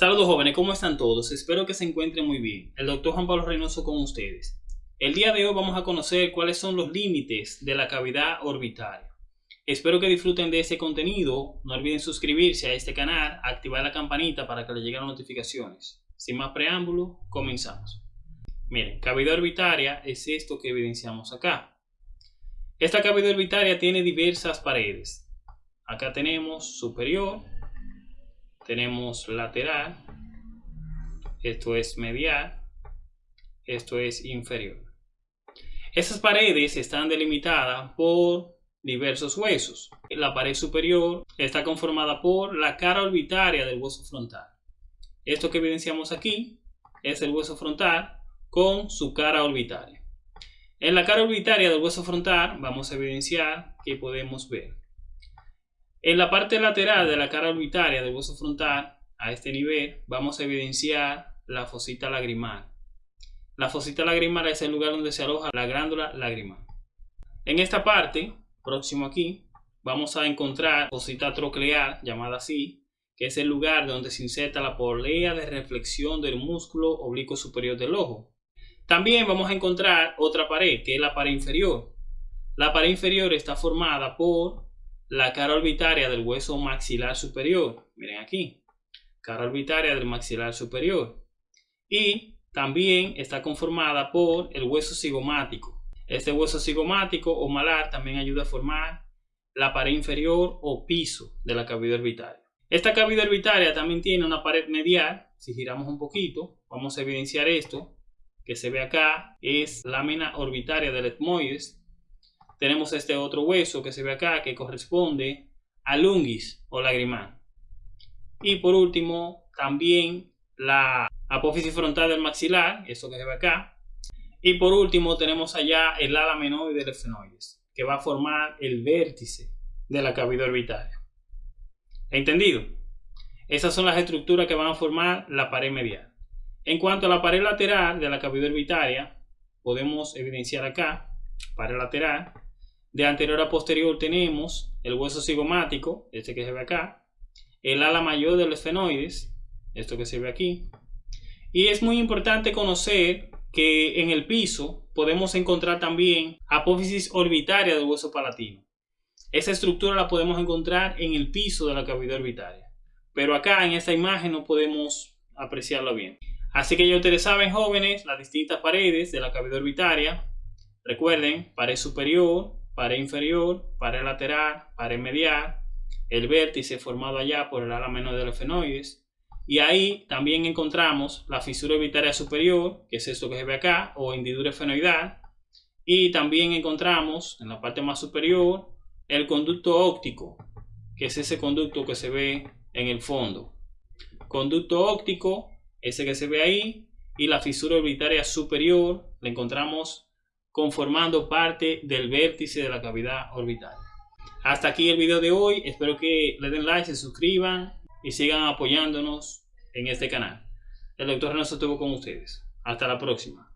Saludos jóvenes, ¿cómo están todos? Espero que se encuentren muy bien. El doctor Juan Pablo Reynoso con ustedes. El día de hoy vamos a conocer cuáles son los límites de la cavidad orbitaria. Espero que disfruten de este contenido. No olviden suscribirse a este canal, activar la campanita para que les lleguen las notificaciones. Sin más preámbulo, comenzamos. Miren, cavidad orbitaria es esto que evidenciamos acá. Esta cavidad orbitaria tiene diversas paredes. Acá tenemos superior, tenemos lateral, esto es medial, esto es inferior. Esas paredes están delimitadas por diversos huesos. La pared superior está conformada por la cara orbitaria del hueso frontal. Esto que evidenciamos aquí es el hueso frontal con su cara orbitaria. En la cara orbitaria del hueso frontal vamos a evidenciar que podemos ver en la parte lateral de la cara orbitaria del hueso frontal, a este nivel, vamos a evidenciar la fosita lagrimal. La fosita lagrimal es el lugar donde se aloja la glándula lagrimal. En esta parte, próximo aquí, vamos a encontrar fosita troclear, llamada así, que es el lugar donde se inserta la polea de reflexión del músculo oblicuo superior del ojo. También vamos a encontrar otra pared, que es la pared inferior. La pared inferior está formada por la cara orbitaria del hueso maxilar superior. Miren aquí, cara orbitaria del maxilar superior. Y también está conformada por el hueso cigomático. Este hueso cigomático o malar también ayuda a formar la pared inferior o piso de la cavidad orbitaria. Esta cavidad orbitaria también tiene una pared medial. Si giramos un poquito, vamos a evidenciar esto que se ve acá. Es lámina orbitaria del etmoides tenemos este otro hueso que se ve acá que corresponde al ungis o lagrimal. Y por último, también la apófisis frontal del maxilar, eso que se ve acá. Y por último tenemos allá el ala menoide del efenoides, que va a formar el vértice de la cavidad orbitaria. ¿Entendido? Esas son las estructuras que van a formar la pared medial. En cuanto a la pared lateral de la cavidad orbitaria, podemos evidenciar acá, pared lateral, de anterior a posterior tenemos el hueso cigomático, este que se ve acá, el ala mayor del esfenoides, esto que se ve aquí. Y es muy importante conocer que en el piso podemos encontrar también apófisis orbitaria del hueso palatino. Esa estructura la podemos encontrar en el piso de la cavidad orbitaria. Pero acá en esta imagen no podemos apreciarla bien. Así que ya ustedes saben, jóvenes, las distintas paredes de la cavidad orbitaria. Recuerden, pared superior, pared inferior, pared lateral, pared medial, el vértice formado allá por el ala menor de los fenoides. Y ahí también encontramos la fisura orbitaria superior, que es esto que se ve acá, o hendidura fenoidal. Y también encontramos en la parte más superior el conducto óptico, que es ese conducto que se ve en el fondo. Conducto óptico, ese que se ve ahí, y la fisura orbitaria superior, la encontramos conformando parte del vértice de la cavidad orbital. Hasta aquí el video de hoy, espero que le den like, se suscriban y sigan apoyándonos en este canal. El doctor Renato estuvo con ustedes. Hasta la próxima.